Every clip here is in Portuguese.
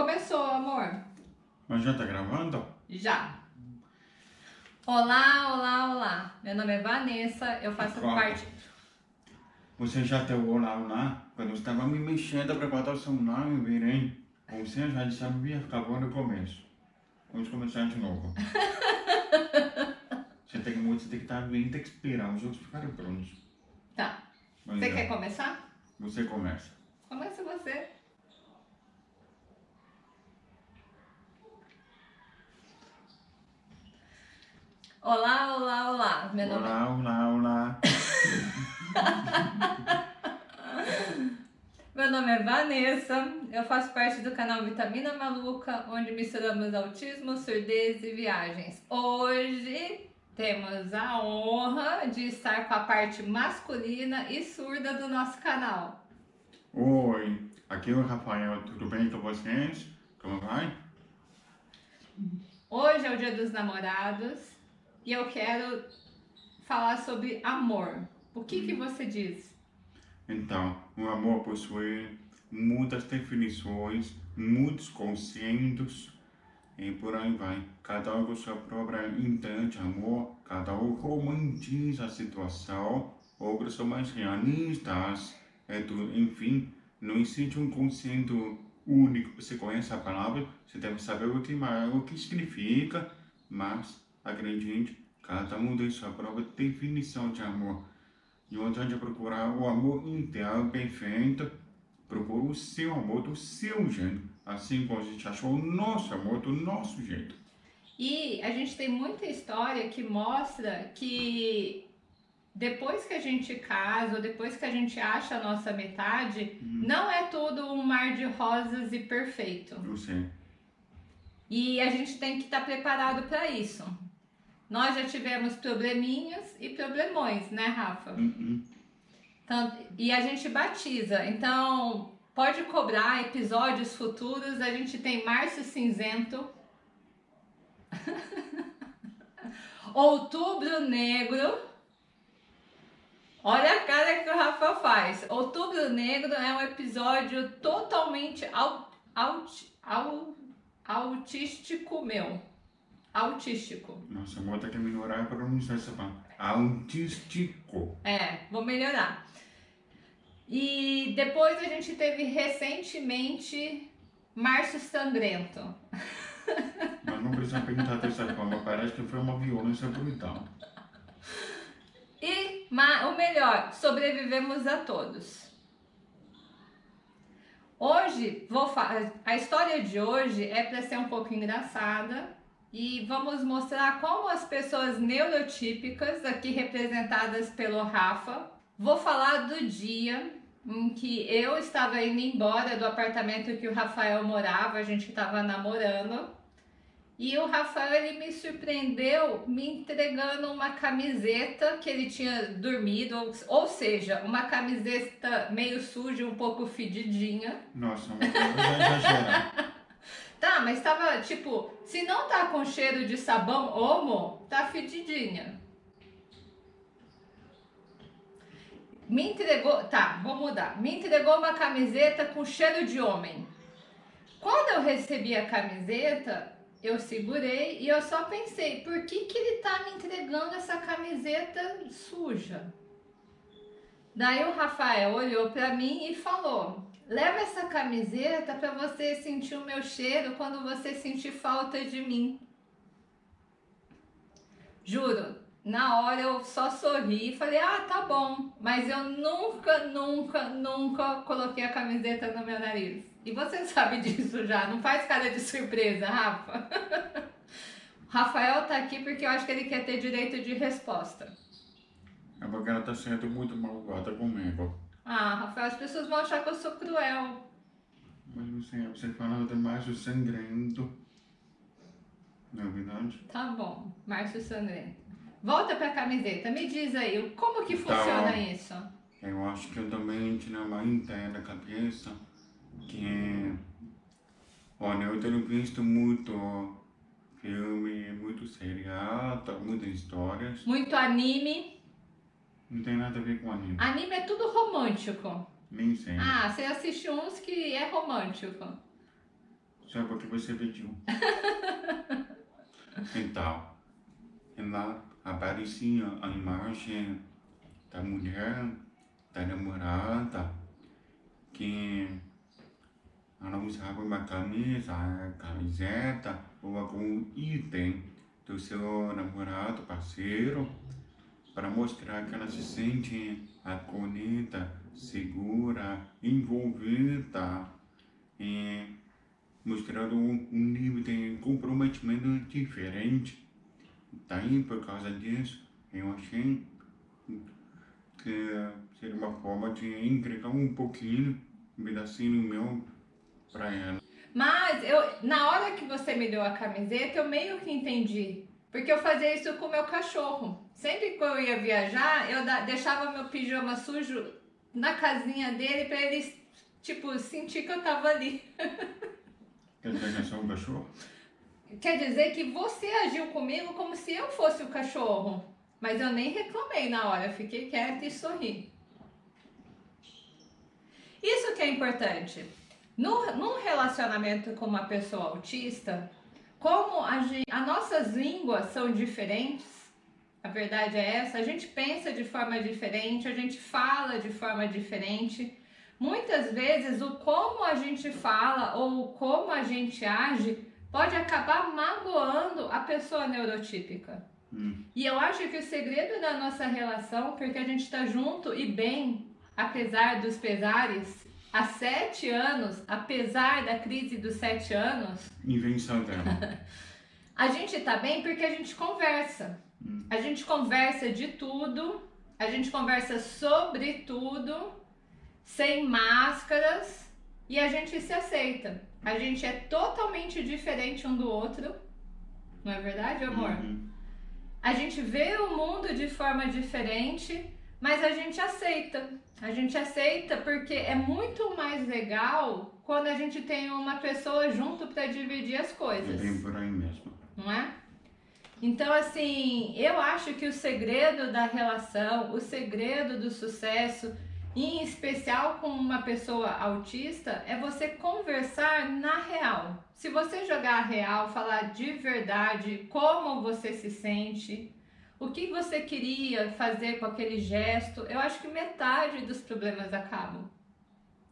Começou, amor. Mas já tá gravando? Já. Olá, olá, olá. Meu nome é Vanessa, eu faço Claro. parte... Você já deu olá lá? Quando eu estava me mexendo para botar o celular, eu virei. Você já sabia, acabou no começo. Vamos começar de novo. você tem que você tem que estar bem, tem que esperar os outros ficarem prontos. Tá. Mas Você é, quer começar? Você começa. Começa você. Olá, olá, olá. Meu nome é... Olá, olá, olá. Meu nome é Vanessa, eu faço parte do canal Vitamina Maluca, onde misturamos autismo, surdez e viagens. Hoje temos a honra de estar com a parte masculina e surda do nosso canal. Oi, aqui é o Rafael, tudo bem com vocês? Como vai? Hoje é o dia dos namorados e eu quero falar sobre amor. O que, que você diz? Então, o amor possui muitas definições, muitos conceitos e por aí vai. Cada um com sua própria entende amor, cada um romantiza a situação, outros são mais realistas, é tudo, enfim, não existe um conceito único. Você conhece a palavra, você deve saber o que, o que significa, mas acredite, cada um tem sua própria definição de amor. E onde a gente procurar o amor inteiro, perfeito, procura o seu amor do seu jeito. Assim como a gente achou o nosso amor do nosso jeito. E a gente tem muita história que mostra que depois que a gente casa, ou depois que a gente acha a nossa metade, não é tudo um mar de rosas e perfeito. Eu sei. E a gente tem que estar preparado para isso. Nós já tivemos probleminhas e problemões, né, Rafa? Uhum. Então, e a gente batiza. Então, pode cobrar episódios futuros. A gente tem Março Cinzento. Outubro Negro. Olha a cara que o Rafa faz. Outubro Negro é um episódio totalmente au, aut, au, autístico meu. Autístico. Nossa, amor tem que melhorar a pronunciar essa palavra. Autístico. É, vou melhorar. E depois a gente teve recentemente Março Sangrento. Mas não precisa perguntar dessa forma, parece que foi uma violência brutal. E o melhor, sobrevivemos a todos. Hoje, vou a história de hoje é para ser um pouco engraçada e vamos mostrar como as pessoas neurotípicas, aqui representadas pelo Rafa, vou falar do dia em que eu estava indo embora do apartamento que o Rafael morava, a gente estava namorando. E o Rafael ele me surpreendeu me entregando uma camiseta que ele tinha dormido, ou, seja, uma camiseta meio suja, um pouco fedidinha. Nossa, já exagerar. Tá, mas tava tipo, se não tá com cheiro de sabão homo, tá fedidinha. Me entregou, tá, vou mudar. Me entregou uma camiseta com cheiro de homem. Quando eu recebi a camiseta, eu segurei e eu só pensei, por que que ele tá me entregando essa camiseta suja? Daí o Rafael olhou pra mim e falou: Leva essa camiseta para você sentir o meu cheiro quando você sentir falta de mim. Juro, na hora eu só sorri e falei: Ah, tá bom. Mas eu nunca, nunca, nunca coloquei a camiseta no meu nariz. E você sabe disso já, não faz cara de surpresa, Rafa. Rafael tá aqui porque eu acho que ele quer ter direito de resposta. É porque ela tá sendo muito malvada comigo. Ah, Rafael, as pessoas vão achar que eu sou cruel. Mas você falando demais do sangrento. Não é verdade? Tá bom, Márcio Sangrento. Volta pra camiseta, me diz aí, como que Tá. funciona isso? Eu acho que eu também tinha uma ideia na cabeça que. Olha, eu tenho visto muito filme, muito seriado, muitas histórias. Muito anime. Não tem nada a ver com anime. Anime é tudo romântico. Nem sei. Ah, você assiste uns que é romântico. só porque você pediu. então, lá aparecia a imagem da mulher, da namorada, que ela usava uma camisa, camiseta ou algum item do seu namorado, parceiro, para mostrar que ela se sente acolhida, segura, envolvida e mostrando um nível de comprometimento diferente. Daí, por causa disso, eu achei que seria uma forma de entregar um pouquinho, um pedacinho meu para ela. Mas eu, na hora que você me deu a camiseta, eu meio que entendi. Porque eu fazia isso com o meu cachorro. Sempre que eu ia viajar, eu deixava meu pijama sujo na casinha dele para ele, tipo, sentir que eu tava ali. Quer dizer que é só um cachorro? Quer dizer que você agiu comigo como se eu fosse o cachorro. Mas eu nem reclamei na hora, fiquei quieta e sorri. Isso que é importante. No, num relacionamento com uma pessoa autista, como a gente, as nossas línguas são diferentes, a verdade é essa, a gente pensa de forma diferente, a gente fala de forma diferente. Muitas vezes o como a gente fala ou como a gente age pode acabar magoando a pessoa neurotípica. Hum. E eu acho que o segredo da nossa relação, porque a gente está junto e bem, apesar dos pesares, há sete anos, apesar da crise dos sete anos. Invenção dela. a gente está bem porque a gente conversa. Hum. A gente conversa de tudo, a gente conversa sobre tudo, sem máscaras e a gente se aceita. A gente é totalmente diferente um do outro. Não é verdade, amor? Uhum. A gente vê o mundo de forma diferente, mas a gente aceita. A gente aceita porque é muito mais legal quando a gente tem uma pessoa junto para dividir as coisas. É bem por aí mesmo. Não é? Então, assim, eu acho que o segredo da relação, o segredo do sucesso, em especial com uma pessoa autista, é você conversar na real. Se você jogar a real, falar de verdade como você se sente, o que você queria fazer com aquele gesto, eu acho que metade dos problemas acabam.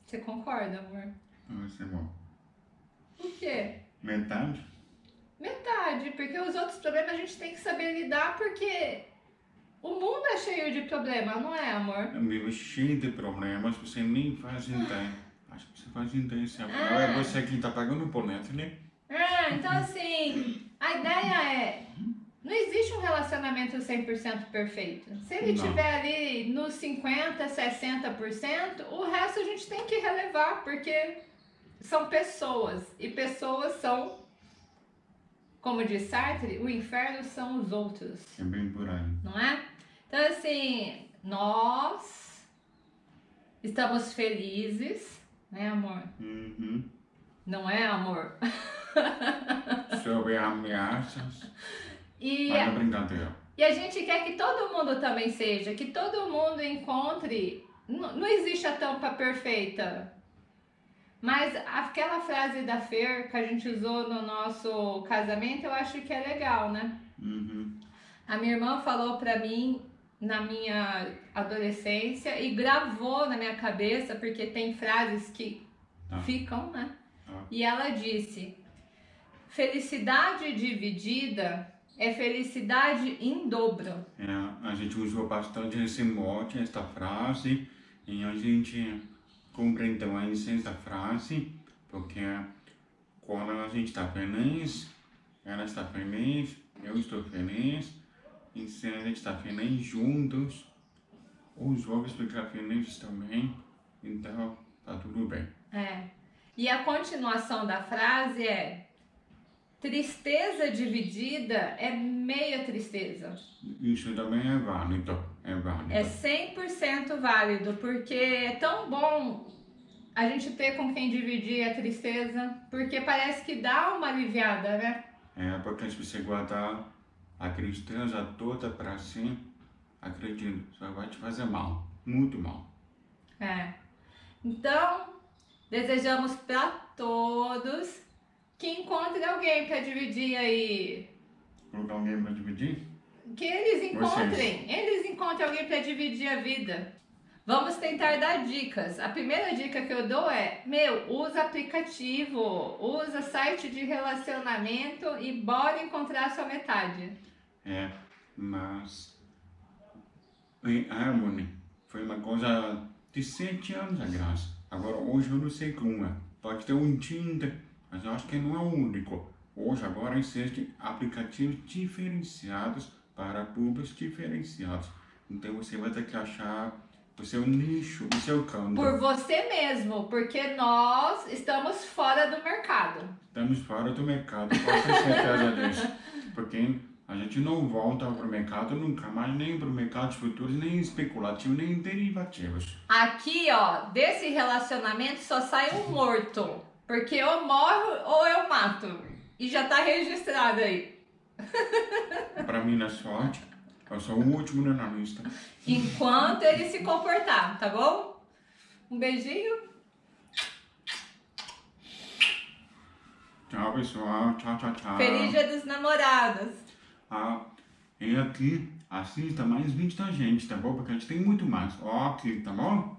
Você concorda, amor? Isso é bom. O quê? Metade? Metade, porque os outros problemas a gente tem que saber lidar, porque o mundo é cheio de problemas, não é, amor? É meio cheio de problemas, você nem faz ideia. Acho que você faz intenção. Ah. É você que está pagando o boleto, né? Ah, então assim, a ideia é, não existe um relacionamento 100% perfeito. Se ele estiver ali nos 50%, 60%, o resto a gente tem que relevar, porque são pessoas. E pessoas são, como diz Sartre, o inferno são os outros. É bem por aí. Não é? Então assim, nós estamos felizes né, amor? Uhum. Não é, amor? Sobre ameaças. E, Mas é brincadeira. E a gente quer que todo mundo também seja, que todo mundo encontre. Não, não existe a tampa perfeita. Mas aquela frase da Fer que a gente usou no nosso casamento, eu acho que é legal, né? Uhum. A minha irmã falou pra mim na minha adolescência e gravou na minha cabeça, porque tem frases que ah. ficam, né? Ah. E ela disse: felicidade dividida é felicidade em dobro. É, a gente usou bastante esse mote, esta frase, e a gente compreendeu a essência da frase, porque quando a gente está feliz, ela está feliz, eu estou feliz, em se a gente está feliz juntos, os jovens ficam felizes também, então tá tudo bem. É. E a continuação da frase é tristeza dividida é meia tristeza. Isso também é válido, é válido. É 100% válido, porque é tão bom a gente ter com quem dividir a tristeza, porque parece que dá uma aliviada, né? É, porque se você guardar a tristeza toda para si, acredito, só vai te fazer mal, muito mal. É. Então, desejamos para todos que encontre alguém para dividir aí. Colocar alguém para dividir? Que eles encontrem, Vocês. eles encontrem alguém para dividir a vida. Vamos tentar dar dicas. A primeira dica que eu dou é, meu, usa aplicativo, usa site de relacionamento e bora encontrar a sua metade. É, mas em Harmony foi uma coisa de sete anos atrás. Agora hoje eu não sei como é. Pode ter um Tinder, mas eu acho que não é o único. Hoje agora existem aplicativos diferenciados para públicos diferenciados. Então você vai ter que achar o seu nicho, o seu campo. Por você mesmo, porque nós estamos fora do mercado. Estamos fora do mercado, pode ter certeza disso. Porque a gente não volta para o mercado nunca mais, nem para o mercado de futuros, nem especulativo, nem derivativos. Aqui, ó, desse relacionamento só sai um morto. Porque eu morro ou eu mato. E já tá registrado aí. para mim, na sorte, eu sou o último na lista. Enquanto ele se comportar, tá bom? Um beijinho. Tchau, pessoal. Tchau, tchau, tchau. Feliz Dia dos Namorados. Ah, e aqui, assista mais vídeos da gente, tá bom? Porque a gente tem muito mais. Ó, aqui, tá bom?